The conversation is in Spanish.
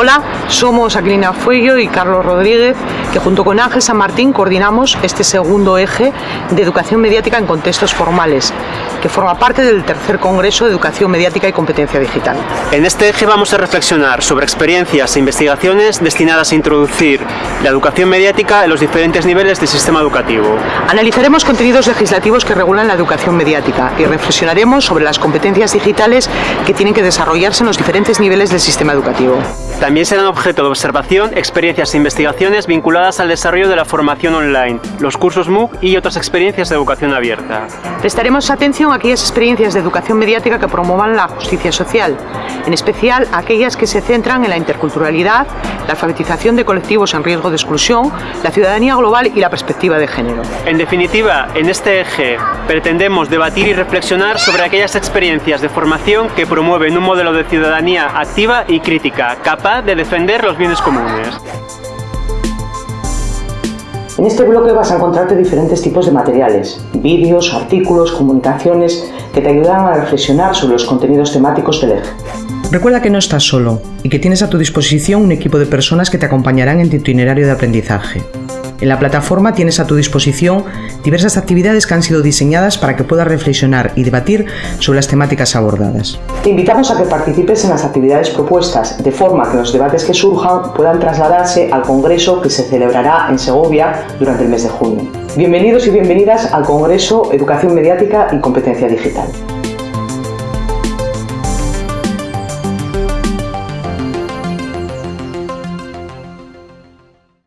Hola, somos Aquilina Fuello y Carlos Rodríguez, que junto con Ángel San Martín coordinamos este segundo eje de educación mediática en contextos formales, que forma parte del tercer Congreso de Educación Mediática y Competencia Digital. En este eje vamos a reflexionar sobre experiencias e investigaciones destinadas a introducir la educación mediática en los diferentes niveles del sistema educativo. Analizaremos contenidos legislativos que regulan la educación mediática y reflexionaremos sobre las competencias digitales que tienen que desarrollarse en los diferentes niveles del sistema educativo. También serán objeto de observación experiencias e investigaciones vinculadas al desarrollo de la formación online, los cursos MOOC y otras experiencias de educación abierta. Prestaremos atención a aquellas experiencias de educación mediática que promuevan la justicia social, en especial aquellas que se centran en la interculturalidad, la alfabetización de colectivos en riesgo de exclusión, la ciudadanía global y la perspectiva de género. En definitiva, en este eje pretendemos debatir y reflexionar sobre aquellas experiencias de formación que promueven un modelo de ciudadanía activa y crítica, capaz de defender los bienes comunes. En este bloque vas a encontrarte diferentes tipos de materiales, vídeos, artículos, comunicaciones que te ayudarán a reflexionar sobre los contenidos temáticos del eje. Recuerda que no estás solo y que tienes a tu disposición un equipo de personas que te acompañarán en tu itinerario de aprendizaje. En la plataforma tienes a tu disposición diversas actividades que han sido diseñadas para que puedas reflexionar y debatir sobre las temáticas abordadas. Te invitamos a que participes en las actividades propuestas, de forma que los debates que surjan puedan trasladarse al Congreso que se celebrará en Segovia durante el mes de junio. Bienvenidos y bienvenidas al Congreso Educación Mediática y Competencia Digital.